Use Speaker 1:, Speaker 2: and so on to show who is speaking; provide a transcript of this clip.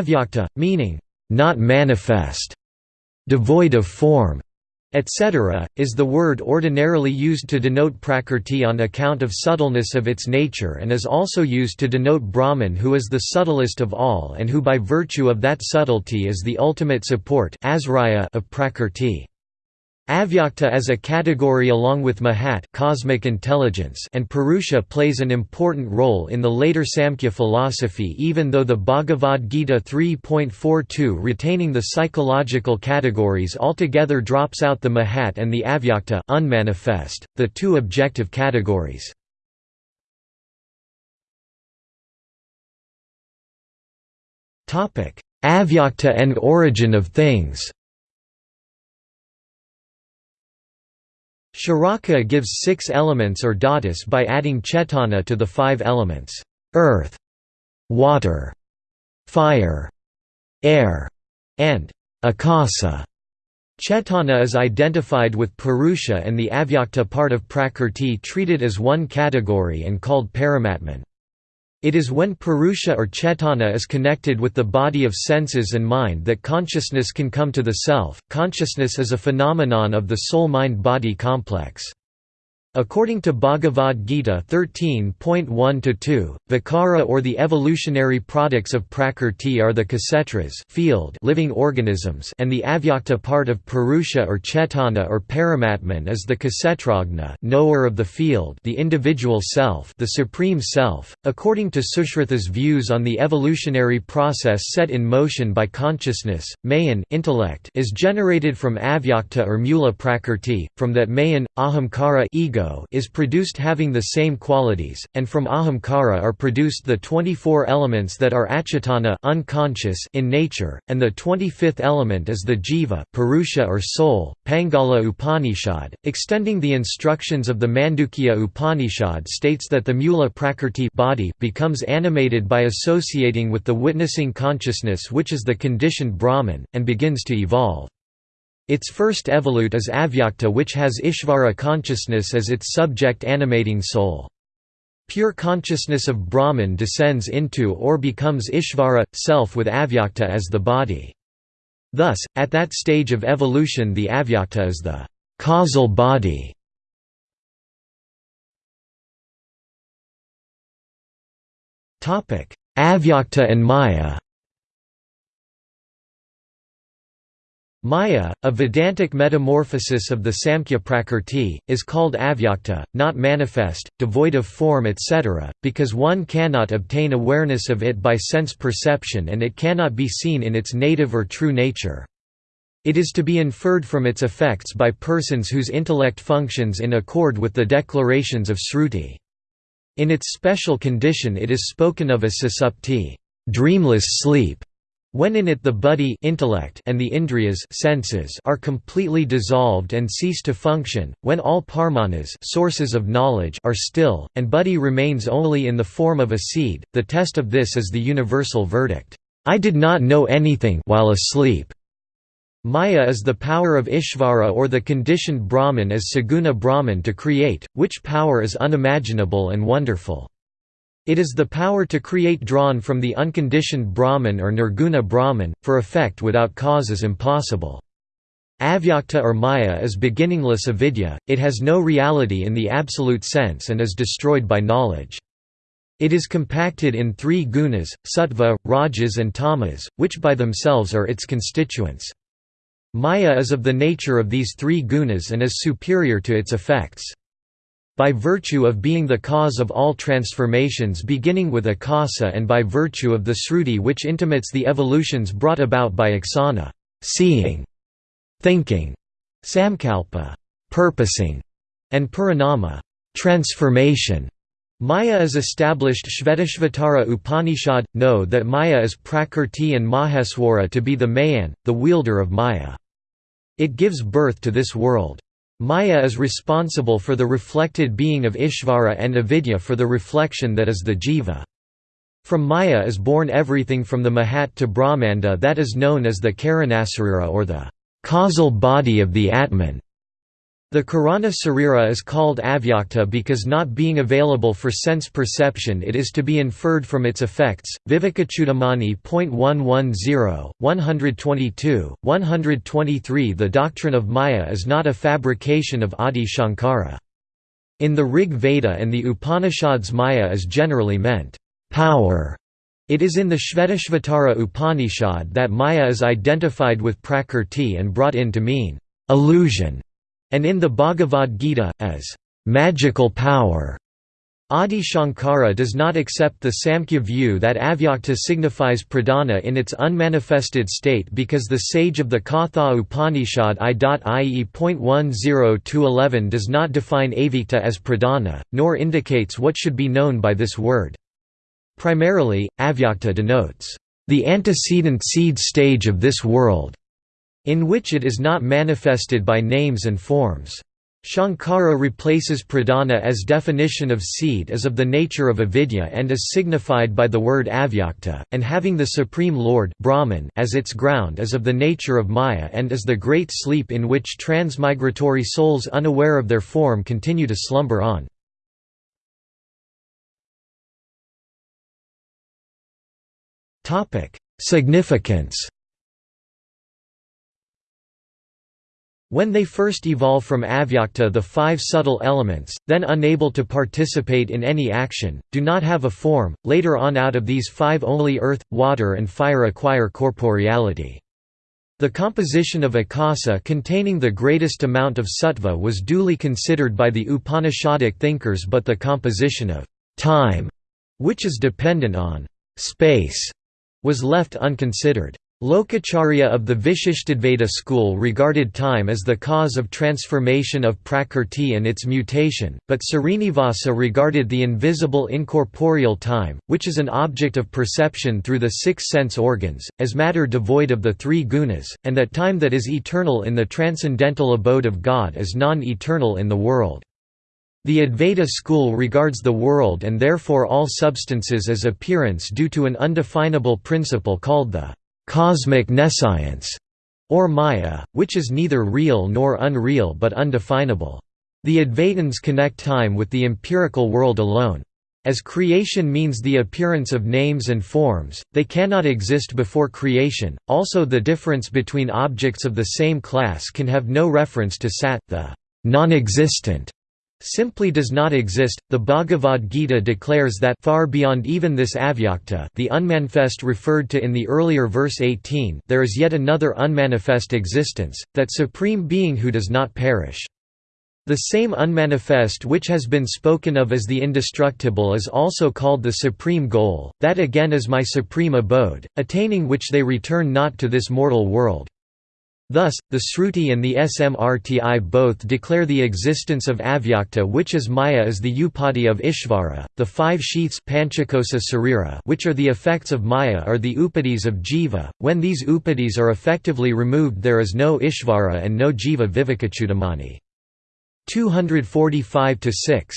Speaker 1: Avyakta, meaning, not manifest, devoid of form, etc., is the word ordinarily used to denote Prakrti on account of subtleness of its nature and is also used to denote Brahman who is the subtlest of all and who by virtue of that subtlety is the ultimate support of Prakrti. Avyakta as a category along with Mahat cosmic intelligence and Purusha plays an important role in the later Samkhya philosophy even though the Bhagavad Gita 3.42 retaining the psychological categories altogether drops out the Mahat and the Avyakta unmanifest, the two objective categories. Avyakta and origin of things Charaka gives six elements or dhatus by adding chetana to the five elements, earth, water, fire, air, and akasa. Chetana is identified with Purusha and the avyakta part of Prakrti treated as one category and called Paramatman. It is when Purusha or Chetana is connected with the body of senses and mind that consciousness can come to the self. Consciousness is a phenomenon of the soul mind body complex. According to Bhagavad Gita 13.1-2, Vikara or the evolutionary products of Prakrti are the kshetras field living organisms and the avyakta part of Purusha or Chetana or Paramatman is the kshetragna knower of the field the individual self the supreme self. According to Sushruta's views on the evolutionary process set in motion by consciousness, mayan intellect is generated from avyakta or mula prakrti, from that mayan, ahamkara ego is produced having the same qualities, and from ahamkara are produced the 24 elements that are achetana unconscious in nature, and the 25th element is the jiva purusha or soul. Paingala Upanishad, extending the instructions of the Mandukya Upanishad states that the mula prakrti body becomes animated by associating with the witnessing consciousness which is the conditioned Brahman, and begins to evolve. Its first evolute is Avyakta which has Ishvara consciousness as its subject animating soul. Pure consciousness of Brahman descends into or becomes Ishvara, self with Avyakta as the body. Thus, at that stage of evolution the Avyakta is the causal body. Avyakta and Maya Maya, a Vedantic metamorphosis of the Samkhya Prakrti, is called avyakta, not manifest, devoid of form etc., because one cannot obtain awareness of it by sense perception and it cannot be seen in its native or true nature. It is to be inferred from its effects by persons whose intellect functions in accord with the declarations of Sruti. In its special condition it is spoken of as susupti dreamless sleep", when in it the buddhi intellect and the indriyas senses are completely dissolved and cease to function, when all pramanas sources of knowledge are still, and buddhi remains only in the form of a seed, the test of this is the universal verdict, "'I did not know anything while asleep'". Maya is the power of Ishvara or the conditioned Brahman as Saguna Brahman to create, which power is unimaginable and wonderful. It is the power to create drawn from the unconditioned Brahman or Nirguna Brahman, for effect without cause is impossible. Avyakta or Maya is beginningless avidya, it has no reality in the absolute sense and is destroyed by knowledge. It is compacted in three gunas, sattva, rajas and tamas, which by themselves are its constituents. Maya is of the nature of these three gunas and is superior to its effects by virtue of being the cause of all transformations beginning with akasa and by virtue of the sruti which intimates the evolutions brought about by aksana seeing, thinking, samkalpa purposing, and parinama transformation. Maya is established Shvetashvatara Upanishad, know that Maya is Prakrti and Maheswara to be the Mayin, the wielder of Maya. It gives birth to this world. Maya is responsible for the reflected being of Ishvara and avidya for the reflection that is the jiva. From Maya is born everything from the Mahat to Brahmanda that is known as the Karanasarira or the causal body of the Atman. The Karana Sarira is called avyakta because not being available for sense perception it is to be inferred from its effects. Vivekachudamani.110, 122, 123 The doctrine of Maya is not a fabrication of Adi Shankara. In the Rig Veda and the Upanishads Maya is generally meant, power. It is in the Shvetashvatara Upanishad that Maya is identified with Prakrti and brought in to mean, illusion and in the Bhagavad Gita, as magical power. Adi Shankara does not accept the Samkhya view that avyakta signifies pradhana in its unmanifested state because the sage of the Katha Upanishad I.ie.10-11 does not define avyakta as pradhana, nor indicates what should be known by this word. Primarily, avyakta denotes the antecedent seed stage of this world, in which it is not manifested by names and forms. Shankara replaces pradhana as definition of seed as of the nature of avidya and is signified by the word avyakta, and having the Supreme Lord Brahman as its ground as of the nature of maya and as the great sleep in which transmigratory souls unaware of their form continue to slumber on. Significance When they first evolve from avyakta the five subtle elements, then unable to participate in any action, do not have a form, later on out of these five only earth, water and fire acquire corporeality. The composition of akasa containing the greatest amount of sattva was duly considered by the Upanishadic thinkers but the composition of time, which is dependent on space, was left unconsidered. Lokacharya of the Vishishtadvaita school regarded time as the cause of transformation of Prakrti and its mutation, but Srinivasa regarded the invisible incorporeal time, which is an object of perception through the six sense organs, as matter devoid of the three gunas, and that time that is eternal in the transcendental abode of God is non-eternal in the world. The Advaita school regards the world and therefore all substances as appearance due to an undefinable principle called the cosmic nescience, or Maya, which is neither real nor unreal but undefinable. The Advaitins connect time with the empirical world alone. As creation means the appearance of names and forms, they cannot exist before creation. Also, the difference between objects of the same class can have no reference to Sat, the non existent, simply does not exist. The Bhagavad Gita declares that far beyond even this avyakta, the unmanifest referred to in the earlier verse 18, there is yet another unmanifest existence, that supreme being who does not perish. The same unmanifest which has been spoken of as the indestructible is also called the supreme goal, that again is my supreme abode, attaining which they return not to this mortal world. Thus, the Sruti and the Smrti both declare the existence of Avyakta which is Maya as the Upadhi of Ishvara, the five sheaths Panchakosa which are the effects of Maya are the Upadhis of Jiva, when these Upadhis are effectively removed there is no Ishvara and no Jiva Vivekachudamani. 245–6